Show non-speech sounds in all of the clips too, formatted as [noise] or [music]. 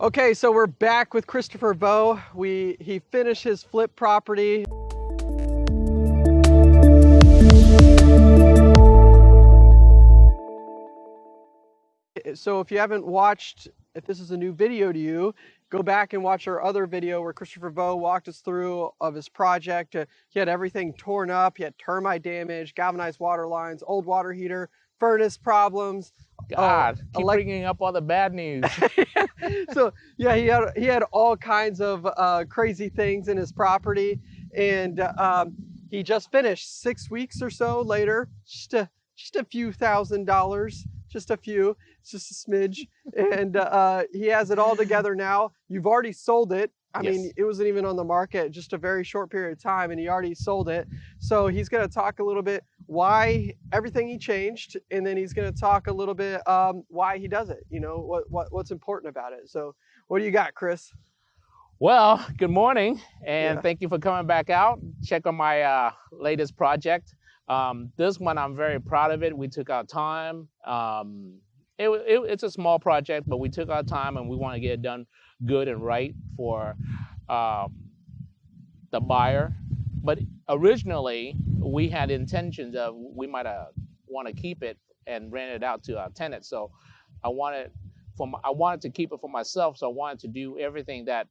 Okay, so we're back with Christopher Vo. We he finished his flip property. So if you haven't watched, if this is a new video to you, go back and watch our other video where Christopher Vo walked us through of his project. Uh, he had everything torn up. He had termite damage, galvanized water lines, old water heater, furnace problems. God, keep bringing up all the bad news. [laughs] so yeah, he had he had all kinds of uh, crazy things in his property, and um, he just finished six weeks or so later, just a just a few thousand dollars, just a few, it's just a smidge, and uh, he has it all together now. You've already sold it. I yes. mean, it wasn't even on the market just a very short period of time, and he already sold it. So he's going to talk a little bit why everything he changed, and then he's going to talk a little bit um, why he does it. You know, what, what what's important about it. So, what do you got, Chris? Well, good morning, and yeah. thank you for coming back out. Check on my uh, latest project. Um, this one, I'm very proud of it. We took our time. Um, it, it, it's a small project, but we took our time, and we want to get it done good and right for um, the buyer. But originally, we had intentions of we might uh, want to keep it and rent it out to our tenants. So I wanted for I wanted to keep it for myself. So I wanted to do everything that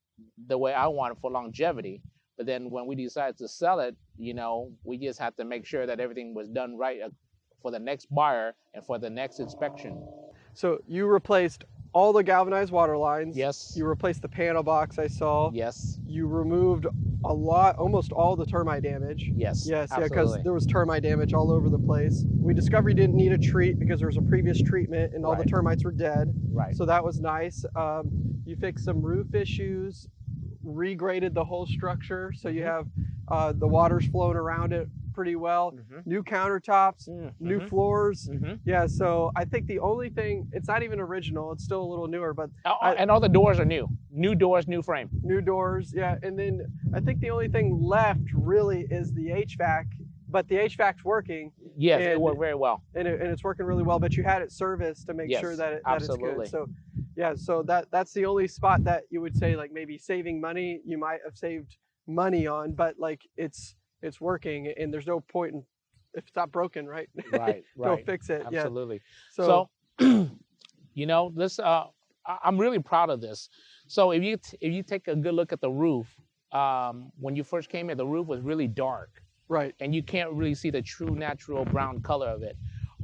the way I wanted for longevity. But then when we decided to sell it, you know, we just had to make sure that everything was done right uh, for the next buyer and for the next inspection. So you replaced all the galvanized water lines. Yes. You replaced the panel box I saw. Yes. You removed a lot, almost all the termite damage. Yes. Yes, absolutely. yeah, because there was termite damage all over the place. We discovered you didn't need a treat because there was a previous treatment and all right. the termites were dead. Right. So that was nice. Um, you fixed some roof issues, regraded the whole structure so you mm-hmm. have uh, the water's flowing around it pretty well. Mm-hmm. New countertops, mm-hmm. new floors. Mm-hmm. Yeah, so I think the only thing, it's not even original, it's still a little newer, but. Oh, I, and all the doors are new. New doors, new frame. New doors, yeah. And then I think the only thing left really is the HVAC, but the HVAC's working. Yes, and, it worked very well. And, it, and it's working really well, but you had it serviced to make yes, sure that, it, that it's good. So yeah, so that that's the only spot that you would say like maybe saving money, you might have saved money on, but like it's it's working and there's no point in if it's not broken, right? Right, [laughs] right. Go fix it. Absolutely. Yeah. So, so [clears throat] you know, this uh, I'm really proud of this. So if you if you take a good look at the roof, um, when you first came in, the roof was really dark. Right. And you can't really see the true natural brown color of it.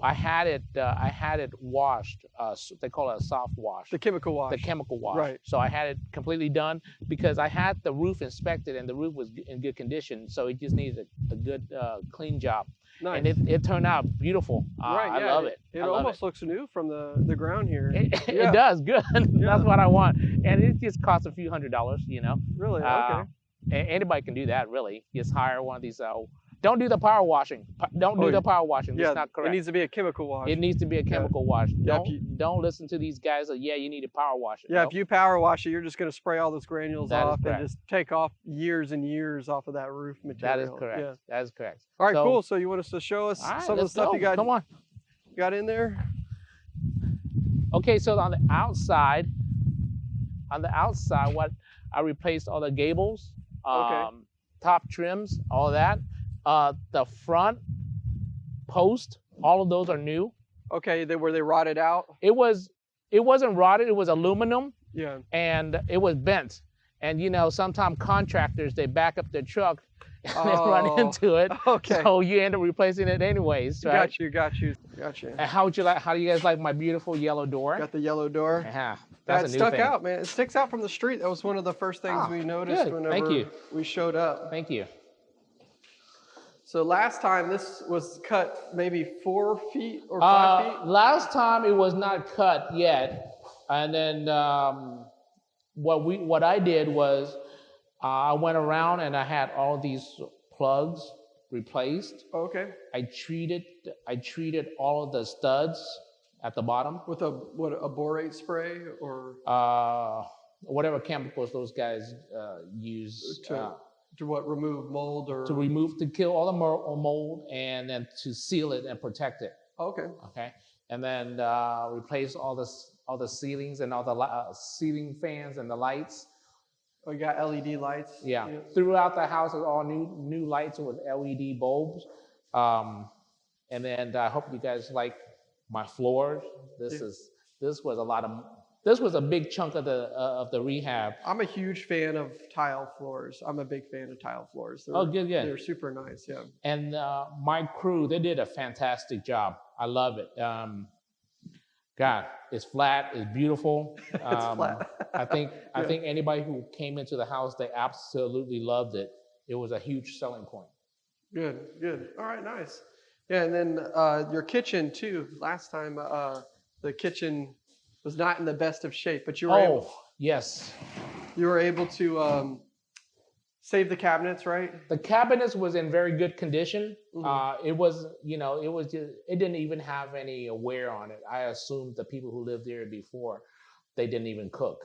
I had it. Uh, I had it washed. Uh, they call it a soft wash. The chemical wash. The chemical wash. Right. So I had it completely done because I had the roof inspected and the roof was in good condition. So it just needed a, a good uh, clean job. Nice. And it, it turned out beautiful. Uh, right. Yeah, I love it. It, it almost it. looks new from the the ground here. It, [laughs] yeah. it does. Good. [laughs] Yeah. That's what I want. And it just costs a few hundred dollars. You know. Really. Uh, okay. anybody can do that. Really. Just hire one of these uh, don't do the power washing. Don't do oh, the power washing. That's yeah, not correct. It needs to be a chemical wash. It needs to be a chemical yeah. wash. Don't you, don't listen to these guys that yeah you need to power wash it. Yeah, nope. if you power wash it, you're just going to spray all those granules that off and just take off years and years off of that roof material. That is correct. Yeah. That is correct. All right, so, cool. So you want us to show us right, some of the stuff go. you got? Come on. Got in there. Okay, so on the outside, on the outside, what I replaced all the gables, um, okay. top trims, all that. Uh, the front post, all of those are new. Okay, they were they rotted out? It was it wasn't rotted, it was aluminum. Yeah. And it was bent. And you know, sometimes contractors they back up their truck [laughs] and oh, run into it. [laughs] Okay. So you end up replacing it anyways, right? Got you, got you, got you. And how would you like how do you guys like my beautiful yellow door? Got the yellow door. Yeah. That stuck thing. out, man. It sticks out from the street. That was one of the first things oh, we noticed good. whenever we showed up. Thank you. So last time this was cut maybe four feet or five uh, feet? Last time it was not cut yet. And then um, what we what I did was uh, I went around and I had all these plugs replaced. Okay. I treated I treated all of the studs at the bottom with a what a borate spray or uh, whatever chemicals those guys uh, use. To, uh, to what remove mold or to remove to kill all the mold and then to seal it and protect it. Okay. Okay, and then uh, replace all this all the ceilings and all the uh, ceiling fans and the lights. We got LED lights. Yeah. Throughout the house is all new new lights with LED bulbs. Um, and then I hope you guys like my floors. This Yeah. is this was a lot of this was a big chunk of the uh, of the rehab. I'm a huge fan of tile floors. I'm a big fan of tile floors. They're, Oh, good, good. They're super nice. Yeah. And uh, my crew, they did a fantastic job. I love it. Um, God, it's flat, it's beautiful. [laughs] It's Um, flat. I think I Yeah. think anybody who came into the house, they absolutely loved it. It was a huge selling point. Good, good. All right, nice. Yeah, and then uh, your kitchen too. Last time, uh, the kitchen was not in the best of shape, but you were able, Oh, yes. you were able to um, save the cabinets, right? The cabinets was in very good condition. Mhm. Uh, it was, you know, it was just, it didn't even have any wear on it. I assumed the people who lived there before, they didn't even cook.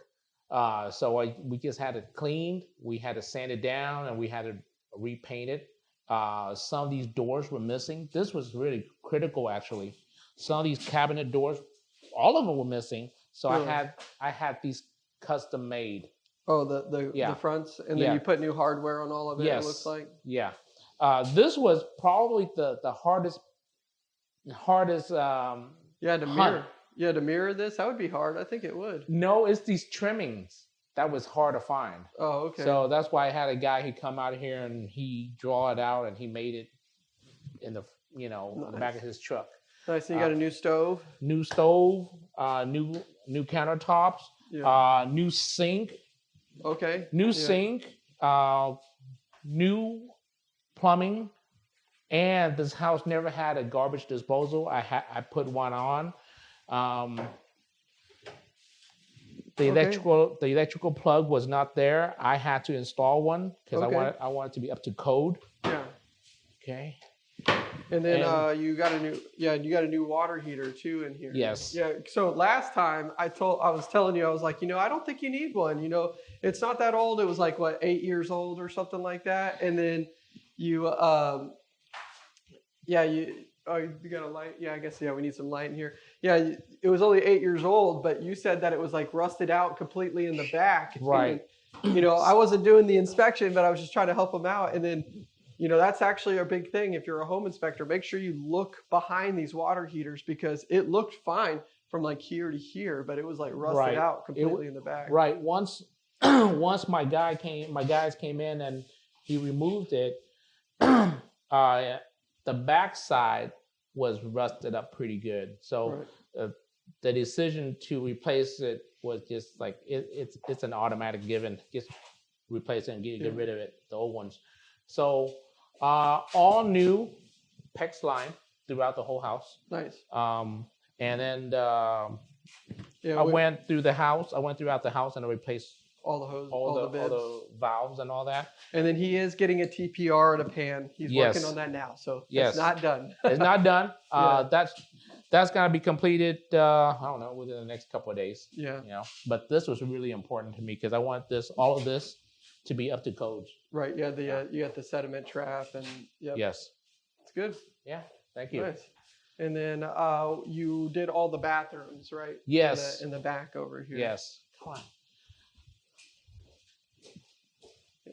Uh, so I, we just had it cleaned. We had to sand it down and we had to repaint it. Uh, some of these doors were missing. This was really critical, actually. Some of these cabinet doors, all of them were missing. So Really? I had I had these custom made. Oh, the the, Yeah. the fronts, and then Yeah. you put new hardware on all of it. It looks like. Yeah, uh, this was probably the the hardest hardest. Um, You had to Hunt. mirror. You had to mirror this. That would be hard. I think it would. no, it's these trimmings that was hard to find. Oh, okay. So that's why I had a guy he come out here and he draw it out and he made it in the you know in the back of his truck. Nice. And you got uh, a new stove. New stove, uh, new new countertops, Yeah. uh, new sink, okay. new Yeah. sink, uh, new plumbing, and this house never had a garbage disposal. I had I put one on. Um, the Okay. electrical the electrical plug was not there. I had to install one because Okay. I wanted I wanted to be up to code. Yeah. Okay. And then And- uh, you got a new yeah, and you got a new water heater too in here. Yes. Yeah. So last time I told I was telling you I was like, you know, I don't think you need one. You know, it's not that old. It was like what eight years old or something like that. And then you um, yeah you oh you got a light yeah I guess yeah we need some light in here yeah it was only eight years old but you said that it was like rusted out completely in the back Right. then, you know I wasn't doing the inspection but I was just trying to help them out and then you know that's actually a big thing if you're a home inspector make sure you look behind these water heaters because it looked fine from like here to here but it was like rusted Right. out completely in the back Right. Once [clears throat] once my guy came, my guys came in and he removed it. [clears throat] uh, the backside was rusted up pretty good. So Right. uh, the decision to replace it was just like it, it's it's an automatic given. Just replace it and get, get Yeah. rid of it, the old ones. So uh, all new PEX line throughout the whole house. nice Um, and then um yeah I we- went through the house. I went throughout the house and I replaced all the hose all, all, the, the, bibs. all the valves and all that. And then he is getting a TPR and a pan. He's Yes. working on that now, so Yes. it's not done. It's not done. [laughs] Uh. That's that's gonna be completed. Uh, I don't know within the next couple of days. yeah, You know, but this was really important to me because I want this all of this to be up to codes. right. Yeah, the uh, you got the sediment trap, and yep, Yes. it's good. Yeah. Thank you. Nice. And then uh, you did all the bathrooms, right? In the- Yes. In the, back over here. Yes. Come on.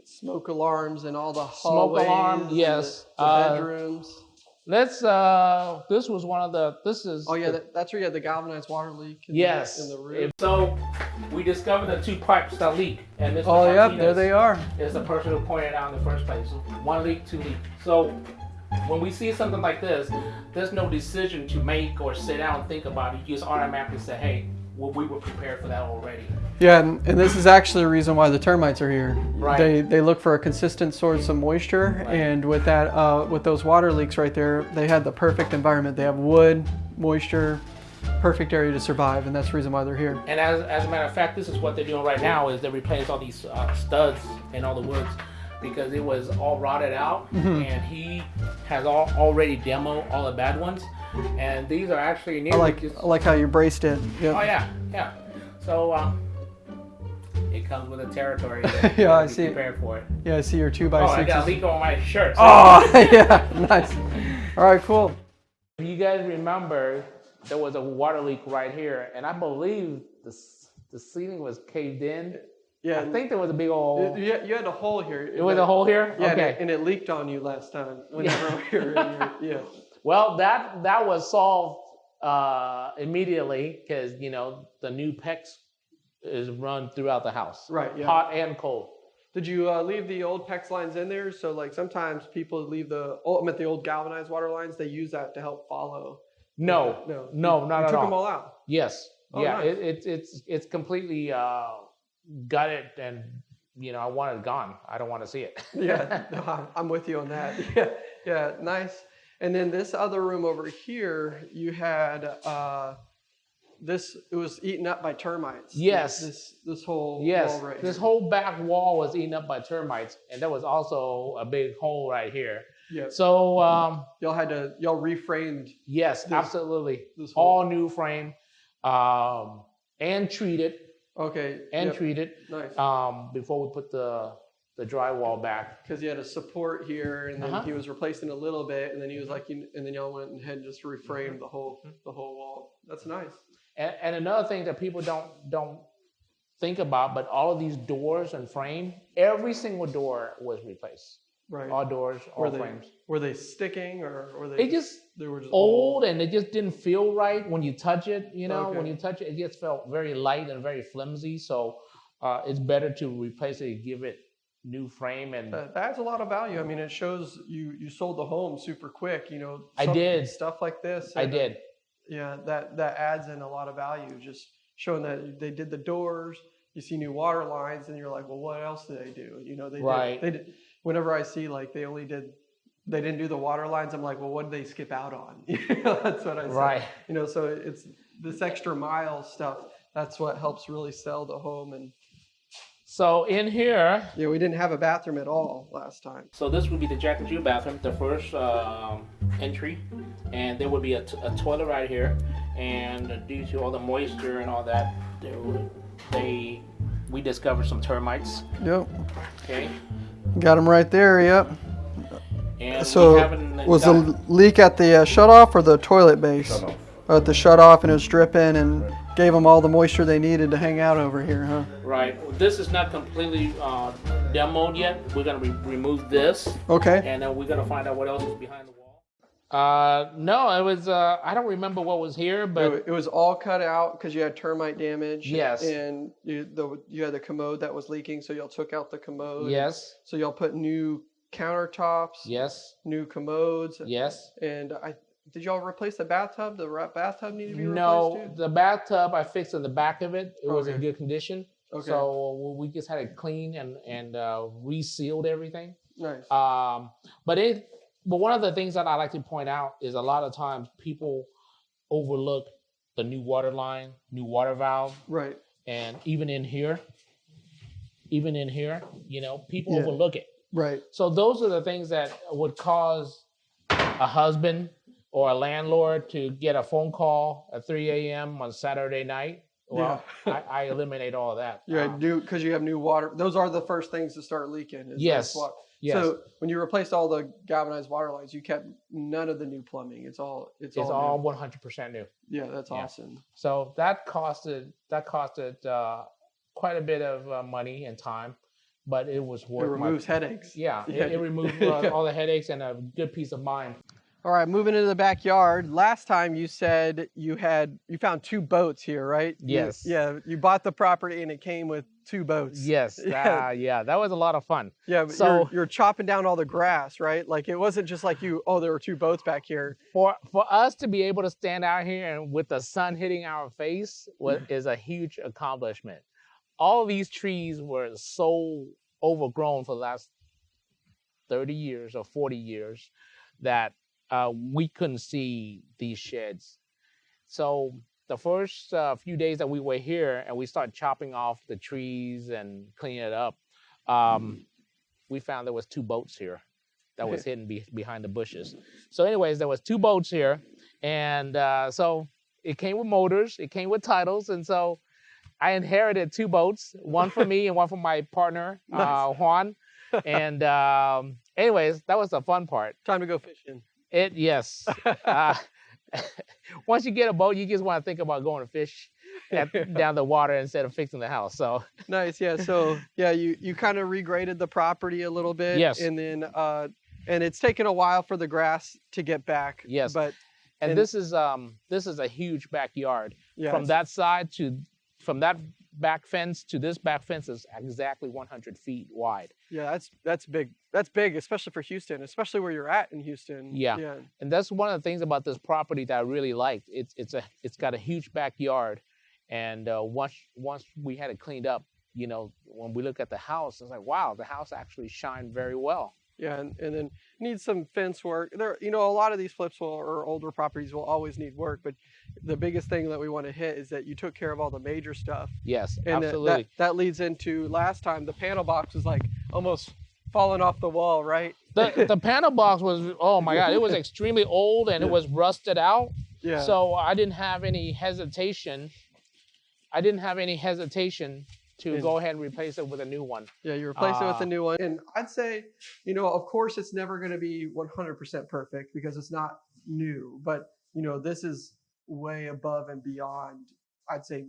Smoke alarms and all the Smoke hallways. alarm, and the- yes. The, Uh, bedrooms. Let's. Uh, this was one of the. This is. Oh yeah, the- that, that's where you had the galvanized water leak. In Yes. The, in the roof. So we discovered the two pipes that leak, and Mr. Oh yep, there they are. is the person who pointed out in the first place. One leak, two leak. So when we see something like this, there's no decision to make or sit down and think about it. You just automatically say, hey, well, we were prepared for that already. Yeah, and, and this is actually the reason why the termites are here. Right. They they look for a consistent source of moisture, Right. and with that, uh, with those water leaks right there, they had the perfect environment. They have wood, moisture, perfect area to survive, and that's the reason why they're here. And as, as a matter of fact, this is what they're doing right now is they replace all these uh, studs and all the woods because it was all rotted out Mm-hmm. and he has all, already demo all the bad ones. And these are actually near I like just- I like how you braced it. Yep. Oh yeah, yeah. So um, it comes with a territory. [laughs] You Yeah, I see. Prepared for it. Yeah, I see your two by Oh, I got a leak on my [laughs] shirt. so- Oh, [laughs] yeah, nice. All right, cool. If you guys remember, there was a water leak right here, and I believe the the ceiling was caved in. Yeah, I think there was a big old. you, you had a hole here. It was a hole here. Yeah, and, it, and it leaked on you last time. Whenever we were in your, yeah. Well, that that was solved uh, immediately because you know the new PEX is run throughout the house, Right. Yeah. hot and cold. Did you uh, leave the old PEX lines in there? So like sometimes people leave the oh, I meant the old galvanized water lines. They use that to help follow. No, No. no, you, not you at took all. them all out. Yes, Oh, yeah, nice. it, it's it's it's completely uh, gutted, and you know I want it gone. I don't want to see it. Yeah, [laughs] no, I'm- I'm with you on that. [laughs] Yeah, yeah, nice. And then this other room over here, you had uh, this. It was eaten up by termites. Yes. This this whole yes, wall right this here. whole back wall was eaten up by termites, and there was also a big hole right here. Yeah. So um, Y'all had to y'all reframed yes, This- absolutely, this whole. all new frame, um, and treated Okay. and yep, treated Nice. um, before we put the the drywall back. Because he had a support here, and then Uh-huh. he was replacing a little bit, and then he was like, and then y'all went ahead and just Mm-hmm. reframed the whole the whole wall. That's nice. And, and another thing that people don't don't think about, but all of these doors and frame, every single door was replaced. Right. All doors, all were they frames. were they sticking or were they? They just they were just old and it just didn't feel right when you touch it. You know, when you touch it, it just felt very light and very flimsy. So uh, it's better to replace it, give it new frame, and That, adds a lot of value. I mean, it shows you you sold the home super quick. You know, I did. stuff like this. I uh, did. Yeah, that that adds in a lot of value. Just showing that they did the doors. You see new water lines, and you're like, well, what else did they do? You know, they Right. Did, they did. Whenever I see like they only did, they didn't do the water lines. I'm like, well, what did they skip out on? [laughs] You know, that's what I say. Right. You know, so it's this extra mile stuff. That's what helps really sell the home. And So in here, yeah, we didn't have a bathroom at all last time. So this would be the Jack and Jill bathroom, the first um, entry, and there would be a, t- a toilet right here. And due to all the moisture and all that, there would, they we discovered some termites. Yep. Okay, Got them right there. Yep. and So was the leak at the uh, shut off or the toilet base? Shut off. At the shut off and it was dripping and gave them all the moisture they needed to hang out over here, huh? right. This is not completely uh, demoed yet. We're gonna re- remove this, Okay. and then we're gonna find out what else is behind the wall. Uh, no, it was. Uh, I don't remember what was here, but it, it was all cut out because you had termite damage. Yes. And you, the, you had the commode that was leaking, so y'all took out the commode. yes, So y'all put new countertops, yes, new commodes, yes. and I did y'all replace the bathtub? The bathtub needed to be replaced No, too. the bathtub I fixed in the back of it. It was in good condition. Okay. So we just had it clean and and uh, resealed everything. nice. Um, but it, but one of the things that I like to point out is a lot of times people overlook the new water line, new water valve, right. and even in here, even in here, you know, people Yeah. overlook it. Right. So those are the things that would cause a husband or a landlord to get a phone call at 3 a.m. on Saturday night. Well, [laughs] I, I eliminate all of that. You Um, new because you have new water. Those are the first things to start leaking. is Yes. yes, So when you replaced all the galvanized water lines, you kept none of the new plumbing. It's all it's, it's all, all 100% new. Yeah, that's yeah. awesome. So that costed that costed uh, quite a bit of uh, money and time, but it was It worth my removes headaches. yeah. [laughs] Yeah. It, it removed uh, all the headaches and a good peace of mind. All right, moving into the backyard. Last time you said you had you found two boats here, right? You- Yes. yeah, you bought the property and it came with two boats. Yes, [laughs] Yeah. yeah, yeah, that was a lot of fun. Yeah, So- you're, you're chopping down all the grass, right? Like it wasn't just like you. Oh, there were two boats back here. for for us to be able to stand out here and with the sun hitting our face was, mm. is a huge accomplishment. All these trees were so overgrown for the last 30 years or 40 years that uh, we couldn't see these sheds. So the first uh, few days that we were here and we started chopping off the trees and cleaning it up, um, we found there was two boats here that was [laughs] hidden be- behind the bushes. So, anyways, there was two boats here, and uh, so it came with motors, it came with titles, and so I inherited two boats, one for me [laughs] and one for my partner uh, Juan. And um, anyways, that was the fun part. Time to go fishing. It yes, uh, [laughs] [laughs] once you get a boat, you just want to think about going to fish at, down the water instead of fixing the house. So nice, yeah. So yeah, you you kind of regraded the property a little bit, Yes. and then uh, and it's taken a while for the grass to get back. Yes. but and, And- this is um this is a huge backyard. yeah, from that side to from that back fence to this back fence is exactly 100 feet wide. yeah, that's that's big. That's big, especially for Houston, especially where you're at in Houston. Yeah. yeah, and that's one of the things about this property that I really liked. It's it's a it's got a huge backyard, and uh, once once we had it cleaned up, you know, when we look at the house, it's like wow, the house actually shined very well. Yeah, and, and then needs some fence work. There, you know, a lot of these flips will or older properties will always need work, but the biggest thing that we want to hit is that you took care of all the major stuff. Yes, And that- absolutely. That, that leads into last time the panel box was like almost falling off the wall, right? the [laughs] the panel box was oh my god, it was extremely old and it was rusted out. Yeah. So I didn't have any hesitation. I didn't have any hesitation to And- go ahead and replace it with a new one. Yeah, you replace it with Uh, a new one. And I'd say, you know, of course, it's never going to be 100% perfect because it's not new. But, you know, this is way above and beyond, I'd say,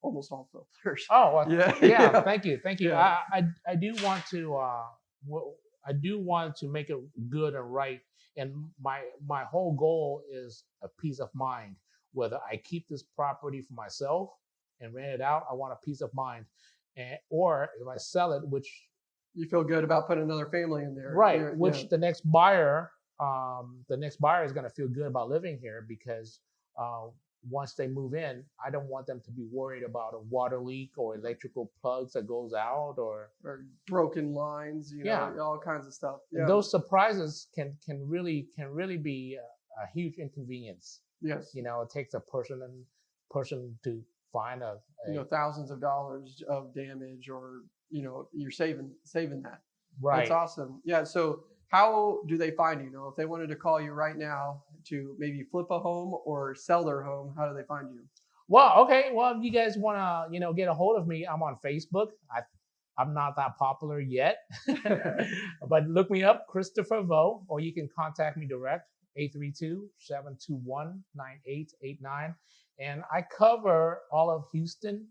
almost all filters. Oh, well, Yeah, [laughs] yeah, yeah. Thank you, thank you. Yeah. I, I I do want to uh, w- I do want to make it good and right, and my my whole goal is a peace of mind. Whether I keep this property for myself and rent it out, I want a peace of mind, and or if I sell it, which You feel good about putting another family in there. right, which yeah. the next buyer, um, the next buyer is going to feel good about living here because uh, once they move in, I don't want them to be worried about a water leak or electrical plugs that goes out or or broken lines, you know, Yeah. all kinds of stuff. Yeah. those surprises can can really can really be a, a huge inconvenience. yes. You know, it takes a person and person to find a, a You know, thousands of dollars of damage, or you know, you're saving saving that. right. That's awesome. Yeah. So how do they find you? You know, if they wanted to call you right now to maybe flip a home or sell their home, how do they find you? Well, okay. Well, if you guys want to, you know, get a hold of me, I'm on Facebook. I, I'm not that popular yet, [laughs] [laughs] but look me up, Christopher Vo, or you can contact me direct, 832-721-9889. And I cover all of Houston,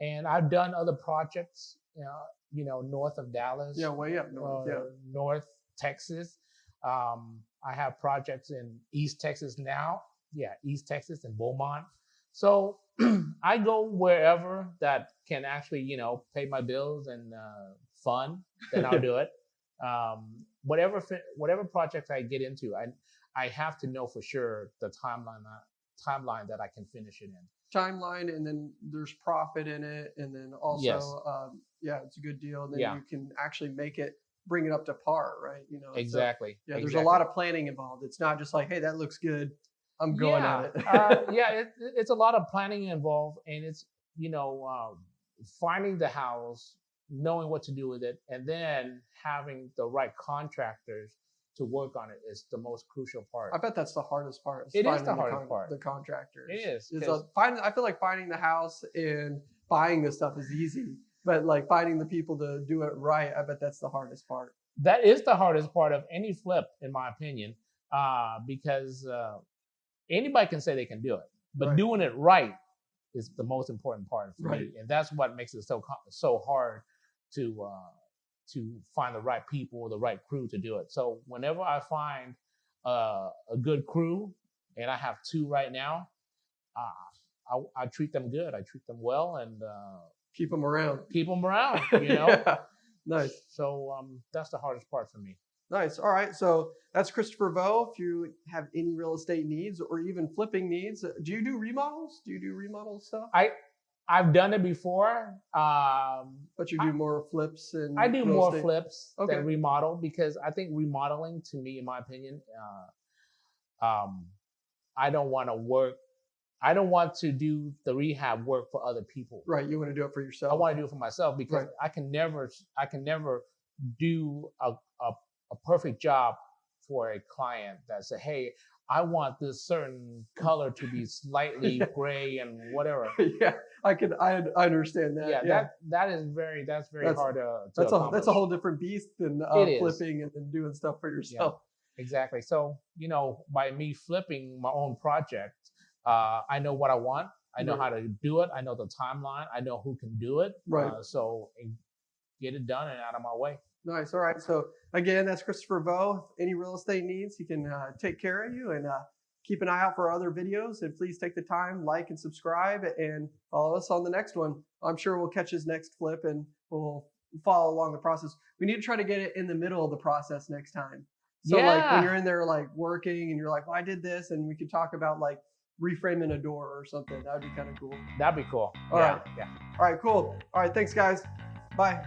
and I've done other projects, you know, you know north of Dallas, Yeah, way up north. yeah. uh, North Texas. Um, I have projects in East Texas now. Yeah, East Texas and Beaumont. So [clears throat] I go wherever that can actually, you know, pay my bills and uh, fun. Then I'll [laughs] do it. Um, whatever whatever projects I get into, I I have to know for sure the timeline that timeline that I can finish it in. Timeline, and then there's profit in it, and then also, Yes. um, yeah, it's a good deal. And then Yeah. you can actually make it, bring it up to par, right? You know, so, Exactly. yeah, there's a lot of planning involved. It's not just like, hey, that looks good. I'm going yeah, at it. uh, [laughs] yeah, it, it's a lot of planning involved, and it's you know um, finding the house, knowing what to do with it, and then having the right contractors to work on it is the most crucial part. I bet that's the hardest part. It is finding the hardest part. The contractors. It is, Is 'cause- uh, find, I feel like finding the house and buying the stuff is easy, but like finding the people to do it right, I bet that's the hardest part. that is the hardest part of any flip, in my opinion, uh, because uh, anybody can say they can do it, but Right. doing it right is the most important part for Right. me, and that's what makes it so so hard to uh, to find the right people, or the right crew to do it. So whenever I find uh, a good crew, and I have two right now, uh, I, I treat them good. I treat them well, and uh, Keep them around. keep them around. [laughs] You know. Yeah. Nice. So um, that's the hardest part for me. Nice. All right. So that's Christopher Vo. If you have any real estate needs or even flipping needs, uh, do you do remodels? Do you do remodel stuff? I I've done it before. Um, But you I- do more flips and I do more estate? flips Okay. than remodel because I think remodeling, to me, in my opinion, uh, um, I don't want to work. I don't want to do the rehab work for other people. Right. You want to do it for yourself. I want to do it for myself because Right. I can never, I can never do a, a, a perfect job for a client that say, "Hey, I want this certain color to be slightly [laughs] gray and whatever." yeah, I can. I, I understand that. yeah, Yeah. that that is very that's very That's- hard to, to that's a that's a whole different beast than uh, flipping and doing stuff for yourself. Exactly. So, you know, by me flipping my own project, uh, I know what I want. I know Right. how to do it. I know the timeline. I know who can do it. Right. Uh, so get it done and out of my way. Nice. All right. So again, that's Christopher Vo. Any real estate needs, he can uh, take care of you and uh, keep an eye out for other videos. And please take the time, like and subscribe, and follow us on the next one. I'm sure we'll catch his next flip and we'll follow along the process. We need to try to get it in the middle of the process next time. So like when you're in there like working and you're like, well, I did this, and we could talk about like reframing a door or something. That would be kind of cool. That'd be cool. All yeah. right. Yeah. All right, cool. All right, thanks guys. Bye.